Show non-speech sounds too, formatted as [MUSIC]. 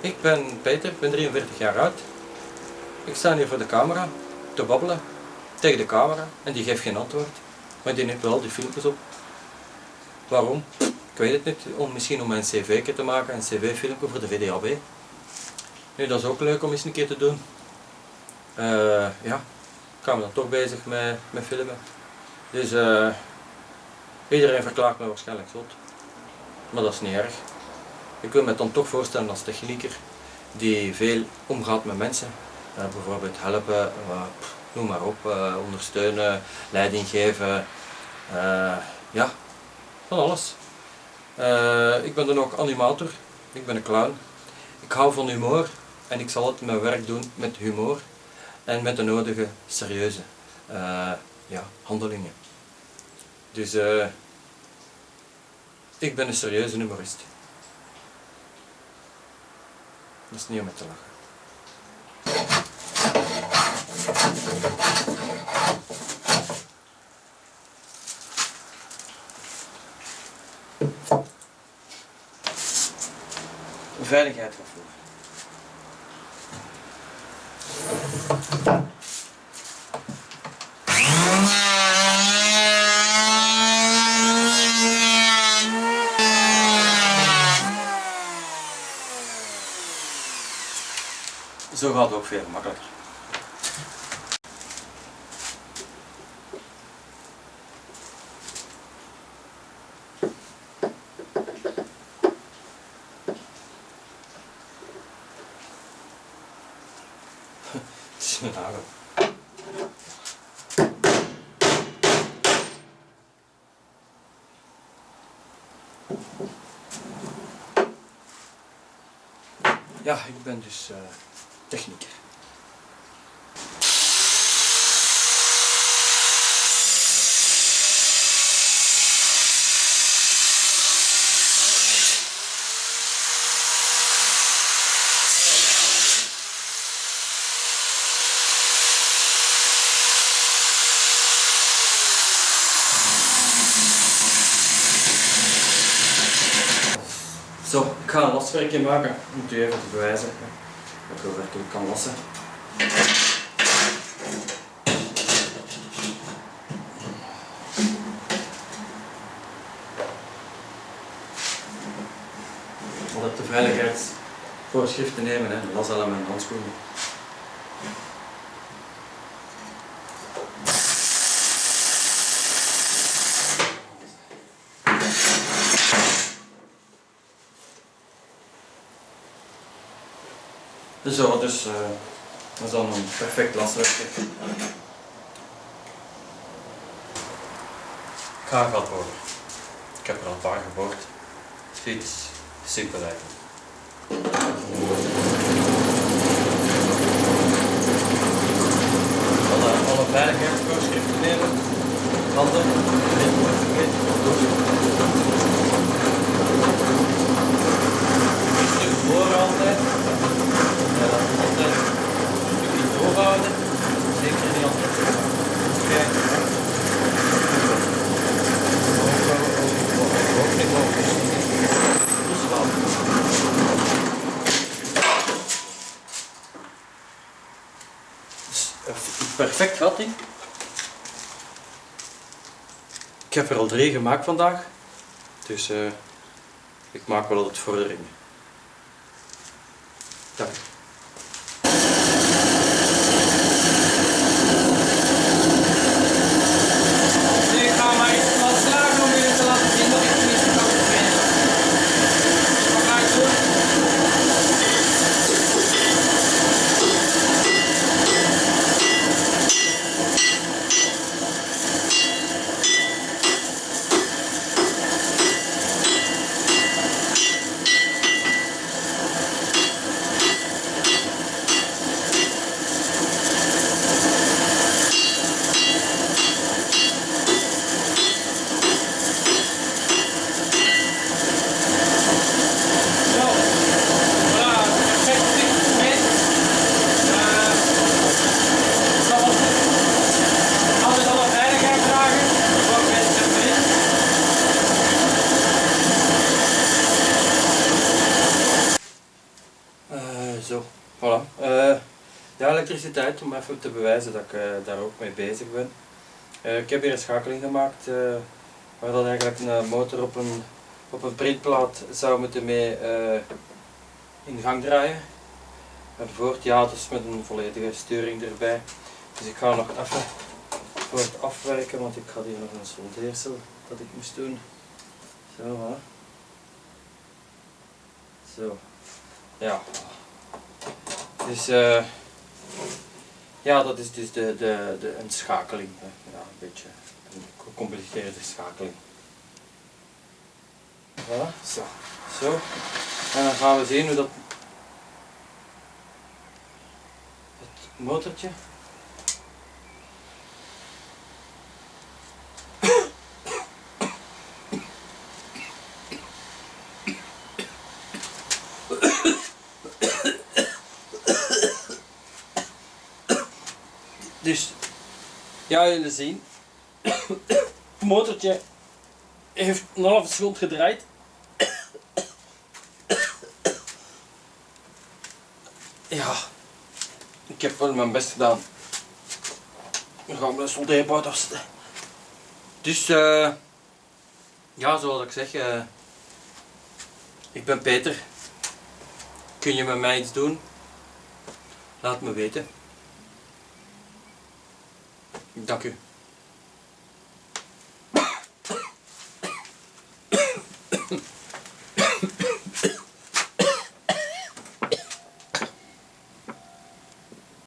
Ik ben Peter, ik ben 43 jaar oud. Ik sta hier voor de camera te babbelen tegen de camera en die geeft geen antwoord. Maar die neemt wel die filmpjes op. Waarom? Ik weet het niet. Om, misschien om een cv te maken, een cv-filmpje voor de VDAB. Nu, dat is ook leuk om eens een keer te doen. Uh, ja, ik ga me dan toch bezig met, met filmen. Dus uh, iedereen verklaart me waarschijnlijk zot. Maar dat is niet erg. Ik wil me dan toch voorstellen als technieker die veel omgaat met mensen. Uh, bijvoorbeeld helpen, noem maar op, ondersteunen, leiding geven. ja, van alles. ik ben dan ook animator, ik ben een clown. Ik hou van humor en ik zal het mijn werk doen met humor en met de nodige serieuze ja, handelingen. Dus ik ben een serieuze humorist. Dat is niet om met te lachen. Veiligheid van voor. Zo gaat het ook veel makkelijker. [LAUGHS] Ja, ik ben dus uh, technieker. Zo, ik ga een laswerkje maken om het u even te bewijzen dat ik werkelijk kan lassen. Altijd de veiligheidsvoorschriften nemen, hè, lashelm en handschoenen. Zo, dus uh, dat is dan een perfect laswerkje. Ik ga een gat boren. Ik heb er al een paar geboord. Fiets, eigenlijk. Alle, alle veiligheidsvoorschriften nemen. Handen, vergeten, Een stuk voor altijd. Ja, dat is altijd een stukje doorhouden. Zeker niet altijd. Kijken. Ook niet logisch. Dus wel. Perfect gat. Ik heb er al drie gemaakt vandaag. Dus uh, ik maak wel altijd vorderingen. Dank. Om even te bewijzen dat ik eh, daar ook mee bezig ben. Eh, ik heb hier een schakeling gemaakt uh, waar dat eigenlijk een motor op een, op een printplaat zou moeten mee in gang draaien. Enzovoort, ja, dus met een volledige sturing erbij. Dus ik ga nog even voor het afwerken, want ik had hier nog een soldeersel dat ik moest doen. Zo. Zo. Ja. Dus uh, ja, dat is dus de, de, de, een schakeling. Ja, een beetje een gecompliceerde schakeling. Voilà, zo. Zo. En dan gaan we zien hoe dat het motortje Dus, ja jullie zien, [COUGHS] het motortje heeft een halve seconde gedraaid. [COUGHS] Ja, ik heb wel mijn best gedaan. Dan gaan we een soldeerbout afzetten. Dus, uh, ja, zoals ik zeg, uh, ik ben Peter. Kun je met mij iets doen? Laat me weten. Dank u.